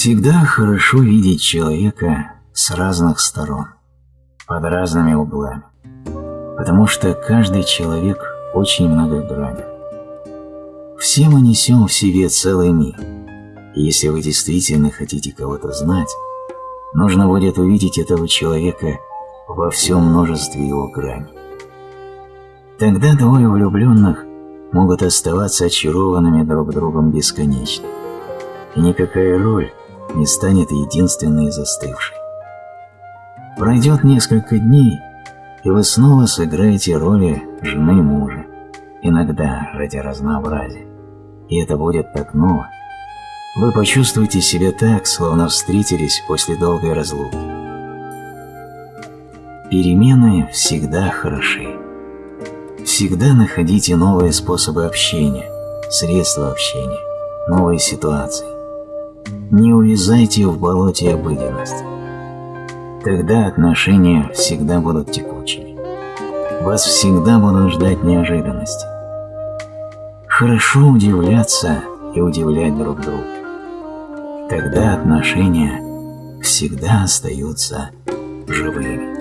Всегда хорошо видеть человека с разных сторон, под разными углами, потому что каждый человек очень многогранен. Все мы несем в себе целый мир, и если вы действительно хотите кого-то знать, нужно будет увидеть этого человека во всем множестве его граней. Тогда двое влюбленных могут оставаться очарованными друг другом бесконечно, и никакая роль не станет единственной застывшей. Пройдет несколько дней, и вы снова сыграете роли жены мужа, иногда ради разнообразия, и это будет так ново. Вы почувствуете себя так, словно встретились после долгой разлуки. Перемены всегда хороши. Всегда находите новые способы общения, средства общения, новые ситуации. Не увязайте в болоте обыденности. Тогда отношения всегда будут текучими. Вас всегда будут ждать неожиданности. Хорошо удивляться и удивлять друг друга. Тогда отношения всегда остаются живыми.